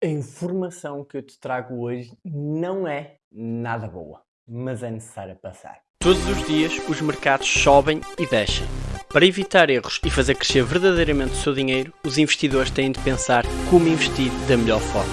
A informação que eu te trago hoje não é nada boa, mas é necessária passar. Todos os dias os mercados sobem e descem. Para evitar erros e fazer crescer verdadeiramente o seu dinheiro, os investidores têm de pensar como investir da melhor forma.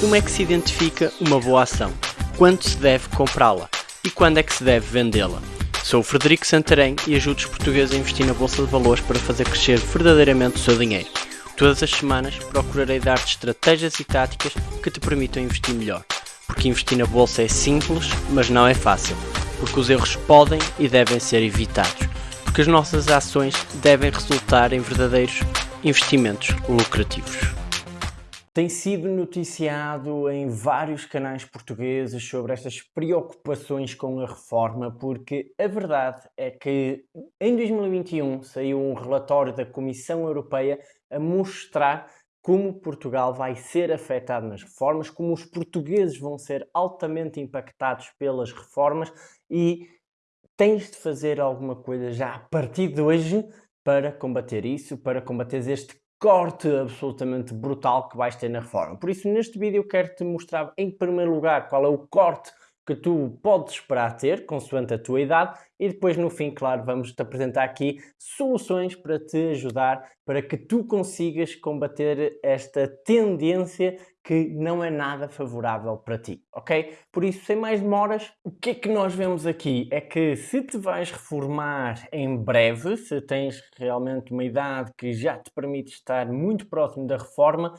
Como é que se identifica uma boa ação? Quando se deve comprá-la? E quando é que se deve vendê-la? Sou o Frederico Santarém e ajudo os portugueses a investir na Bolsa de Valores para fazer crescer verdadeiramente o seu dinheiro. Todas as semanas procurarei dar-te estratégias e táticas que te permitam investir melhor. Porque investir na bolsa é simples, mas não é fácil. Porque os erros podem e devem ser evitados. Porque as nossas ações devem resultar em verdadeiros investimentos lucrativos. Tem sido noticiado em vários canais portugueses sobre estas preocupações com a reforma, porque a verdade é que em 2021 saiu um relatório da Comissão Europeia a mostrar como Portugal vai ser afetado nas reformas, como os portugueses vão ser altamente impactados pelas reformas e tens de fazer alguma coisa já a partir de hoje para combater isso, para combater este corte absolutamente brutal que vais ter na reforma. Por isso, neste vídeo quero-te mostrar em primeiro lugar qual é o corte que tu podes esperar ter, consoante a tua idade, e depois no fim, claro, vamos-te apresentar aqui soluções para te ajudar, para que tu consigas combater esta tendência que não é nada favorável para ti, ok? Por isso, sem mais demoras, o que é que nós vemos aqui? É que se te vais reformar em breve, se tens realmente uma idade que já te permite estar muito próximo da reforma,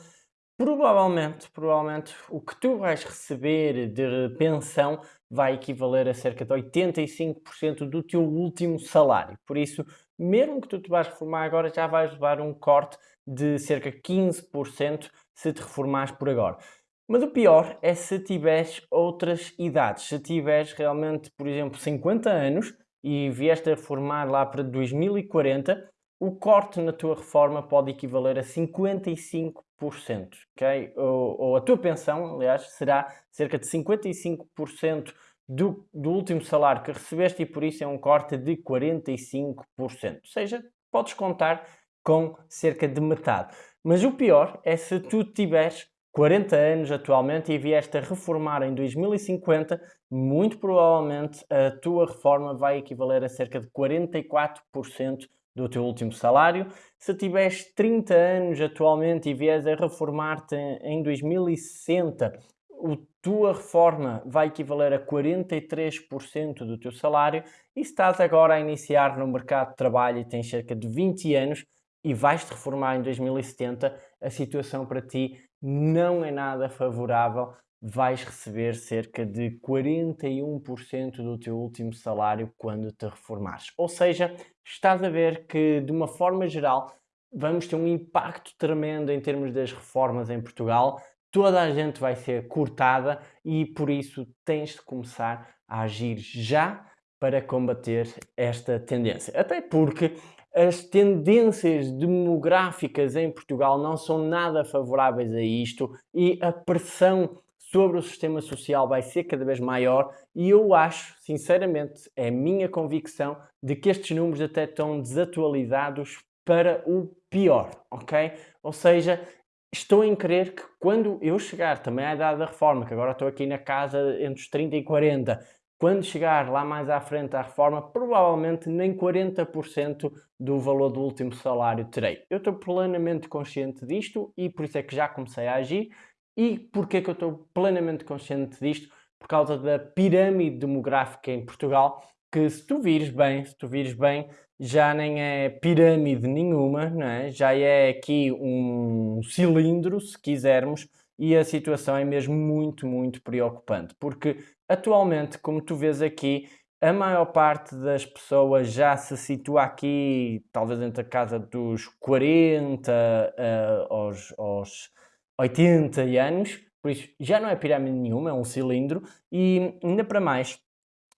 Provavelmente, provavelmente o que tu vais receber de pensão vai equivaler a cerca de 85% do teu último salário. Por isso, mesmo que tu te vais reformar agora, já vais levar um corte de cerca de 15% se te reformares por agora. Mas o pior é se tiveres outras idades. Se tiveres realmente, por exemplo, 50 anos e vieste a reformar lá para 2040, o corte na tua reforma pode equivaler a 55%, ok? Ou, ou, a tua pensão, aliás, será cerca de 55% do, do último salário que recebeste e por isso é um corte de 45%. Ou seja, podes contar com cerca de metade. Mas o pior é se tu tiveres 40 anos atualmente e vieste a reformar em 2050, muito provavelmente a tua reforma vai equivaler a cerca de 44% do teu último salário. Se tiveres 30 anos atualmente e vieres a reformar-te em 2060, a tua reforma vai equivaler a 43% do teu salário e se estás agora a iniciar no mercado de trabalho e tens cerca de 20 anos e vais-te reformar em 2070, a situação para ti não é nada favorável vais receber cerca de 41% do teu último salário quando te reformares. Ou seja, estás a ver que, de uma forma geral, vamos ter um impacto tremendo em termos das reformas em Portugal. Toda a gente vai ser cortada e, por isso, tens de começar a agir já para combater esta tendência. Até porque as tendências demográficas em Portugal não são nada favoráveis a isto e a pressão sobre o sistema social vai ser cada vez maior e eu acho, sinceramente, é a minha convicção de que estes números até estão desatualizados para o pior, ok? Ou seja, estou em crer que quando eu chegar também à idade da reforma, que agora estou aqui na casa entre os 30 e 40, quando chegar lá mais à frente à reforma, provavelmente nem 40% do valor do último salário terei. Eu estou plenamente consciente disto e por isso é que já comecei a agir e porquê que eu estou plenamente consciente disto? Por causa da pirâmide demográfica em Portugal, que se tu vires bem, se tu vires bem, já nem é pirâmide nenhuma, não é? já é aqui um cilindro, se quisermos, e a situação é mesmo muito, muito preocupante, porque atualmente, como tu vês aqui, a maior parte das pessoas já se situa aqui, talvez entre a casa dos 40 uh, aos, aos 80 anos, por isso já não é pirâmide nenhuma, é um cilindro, e ainda para mais,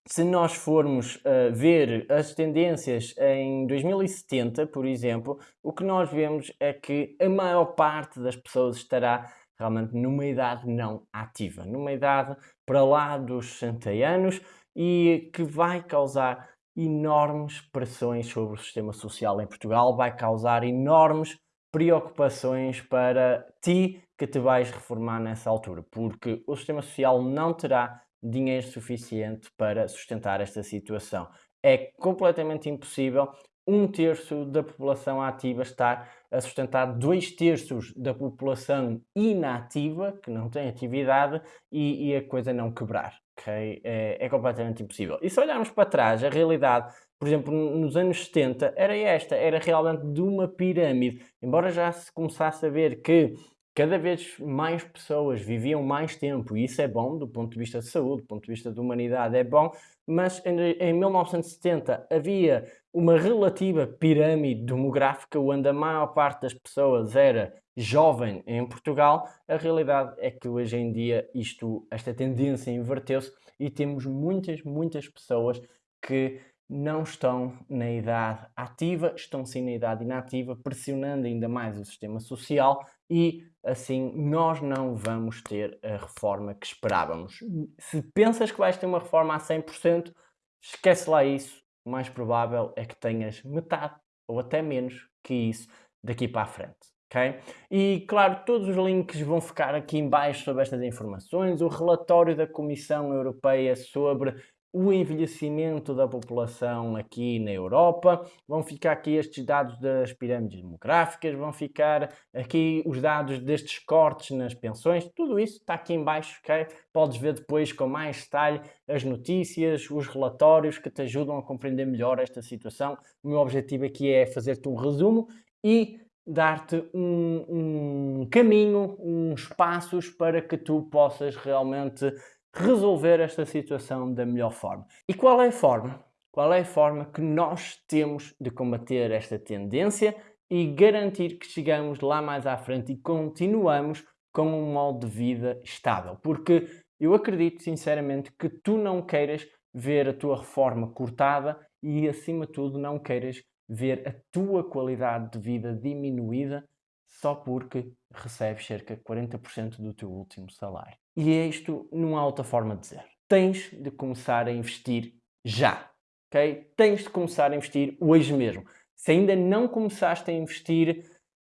se nós formos uh, ver as tendências em 2070, por exemplo, o que nós vemos é que a maior parte das pessoas estará realmente numa idade não ativa, numa idade para lá dos 60 anos e que vai causar enormes pressões sobre o sistema social em Portugal, vai causar enormes preocupações para ti que te vais reformar nessa altura, porque o sistema social não terá dinheiro suficiente para sustentar esta situação. É completamente impossível um terço da população ativa estar a sustentar dois terços da população inativa, que não tem atividade, e, e a coisa não quebrar. Okay? É, é, completamente impossível. E se olharmos para trás, a realidade, por exemplo, nos anos 70, era esta, era realmente de uma pirâmide. Embora já se começasse a ver que cada vez mais pessoas viviam mais tempo, e isso é bom do ponto de vista de saúde, do ponto de vista de humanidade é bom, mas em, em 1970 havia uma relativa pirâmide demográfica onde a maior parte das pessoas era jovem em Portugal, a realidade é que hoje em dia isto, esta tendência inverteu-se e temos muitas, muitas pessoas que não estão na idade ativa, estão sim na idade inativa, pressionando ainda mais o sistema social e assim nós não vamos ter a reforma que esperávamos. Se pensas que vais ter uma reforma a 100%, esquece lá isso, o mais provável é que tenhas metade ou até menos que isso daqui para a frente. Okay? E claro, todos os links vão ficar aqui em baixo sobre estas informações, o relatório da Comissão Europeia sobre o envelhecimento da população aqui na Europa, vão ficar aqui estes dados das pirâmides demográficas, vão ficar aqui os dados destes cortes nas pensões, tudo isso está aqui em baixo, ok? Podes ver depois com mais detalhe as notícias, os relatórios que te ajudam a compreender melhor esta situação. O meu objetivo aqui é fazer-te um resumo e dar-te um, um caminho, uns passos para que tu possas realmente resolver esta situação da melhor forma. E qual é a forma? Qual é a forma que nós temos de combater esta tendência e garantir que chegamos lá mais à frente e continuamos com um modo de vida estável? Porque eu acredito sinceramente que tu não queiras ver a tua reforma cortada e, acima de tudo, não queiras ver a tua qualidade de vida diminuída só porque recebes cerca de 40% do teu último salário. E é isto, não há outra forma de dizer. Tens de começar a investir já, ok? Tens de começar a investir hoje mesmo. Se ainda não começaste a investir,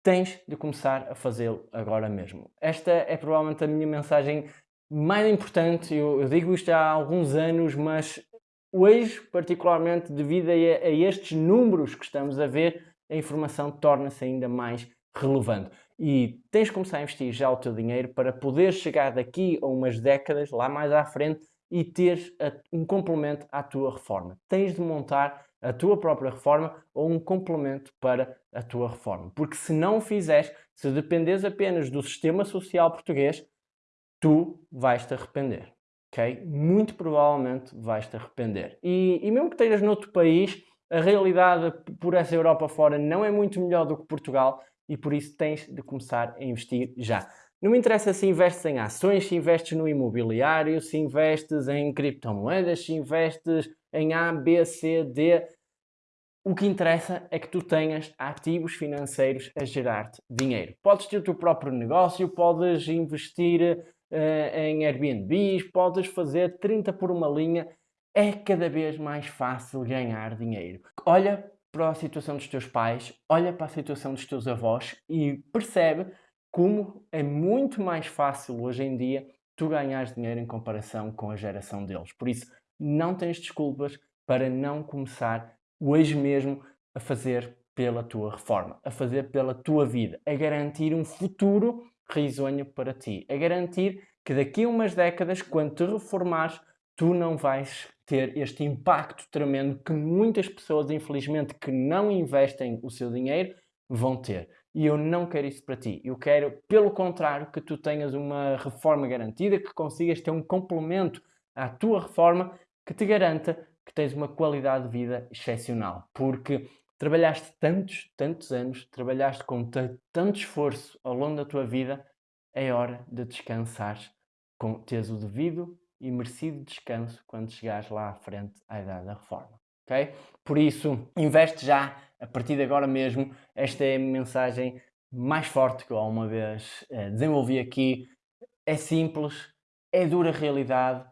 tens de começar a fazê-lo agora mesmo. Esta é provavelmente a minha mensagem mais importante. Eu, eu, digo isto há alguns anos, mas hoje, particularmente devido a, a estes números que estamos a ver, a informação torna-se ainda mais relevante e tens de começar a investir já o teu dinheiro para poder chegar daqui a umas décadas, lá mais à frente, e teres um complemento à tua reforma. Tens de montar a tua própria reforma ou um complemento para a tua reforma. Porque se não o fizeres, se dependes apenas do sistema social português, tu vais-te arrepender. ok? Muito provavelmente vais-te arrepender. E, e mesmo que estejas noutro país, a realidade por essa Europa fora não é muito melhor do que Portugal, e por isso tens de começar a investir já. Não me interessa se investes em ações, se investes no imobiliário, se investes em criptomoedas, se investes em A, B, C, D. O que interessa é que tu tenhas ativos financeiros a gerar-te dinheiro. Podes ter o teu próprio negócio, podes investir uh, em Airbnbs, podes fazer 30 por uma linha. É cada vez mais fácil ganhar dinheiro. Olha para a situação dos teus pais, olha para a situação dos teus avós e percebe como é muito mais fácil hoje em dia tu ganhares dinheiro em comparação com a geração deles. Por isso, não tens desculpas para não começar hoje mesmo a fazer pela tua reforma, a fazer pela tua vida, a garantir um futuro risonho para ti, a garantir que daqui a umas décadas, quando te reformares, tu não vais ter este impacto tremendo que muitas pessoas, infelizmente, que não investem o seu dinheiro, vão ter. E eu não quero isso para ti. Eu quero, pelo contrário, que tu tenhas uma reforma garantida, que consigas ter um complemento à tua reforma que te garanta que tens uma qualidade de vida excepcional. Porque trabalhaste tantos, tantos anos, trabalhaste com tanto esforço ao longo da tua vida, é hora de descansar, com teres o devido e merecido descanso quando chegares lá à frente à idade da reforma. ok? Por isso, investe já, a partir de agora mesmo. Esta é a mensagem mais forte que eu alguma vez eh, desenvolvi aqui. É simples, é dura realidade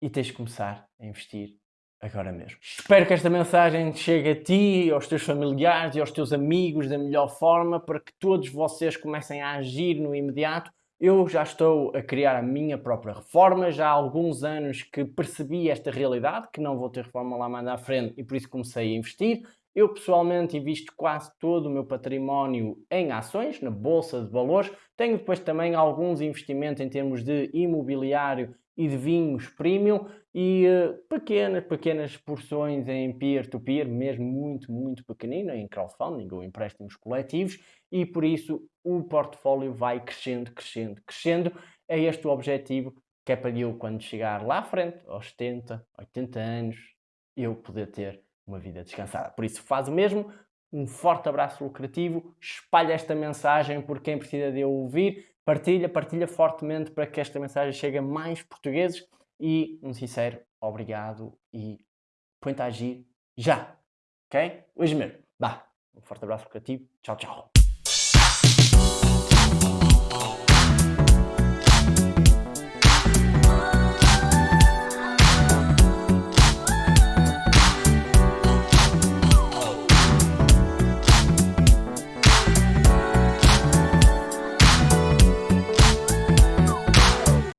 e tens de começar a investir agora mesmo. Espero que esta mensagem chegue a ti, aos teus familiares e aos teus amigos da melhor forma para que todos vocês comecem a agir no imediato Eu já estou a criar a minha própria reforma, já há alguns anos que percebi esta realidade, que não vou ter reforma lá mais à frente e por isso comecei a investir. Eu pessoalmente invisto quase todo o meu património em ações, na bolsa de valores. Tenho depois também alguns investimentos em termos de imobiliário e de vinhos premium e uh, pequenas, pequenas porções em peer-to-peer, -peer, mesmo muito, muito pequenino, em crowdfunding ou empréstimos coletivos e por isso o portfólio vai crescendo, crescendo, crescendo. É este o objetivo que é para eu, quando chegar lá à frente, aos 70, 80 anos, eu poder ter uma vida descansada. Por isso, faz o mesmo. Um forte abraço lucrativo. Espalha esta mensagem por quem precisa de ouvir. Partilha, partilha fortemente para que esta mensagem chegue a mais portugueses. E um sincero obrigado e põe-te a agir já. Ok? Hoje mesmo. Vá. Um forte abraço lucrativo. Tchau, tchau. Thank you.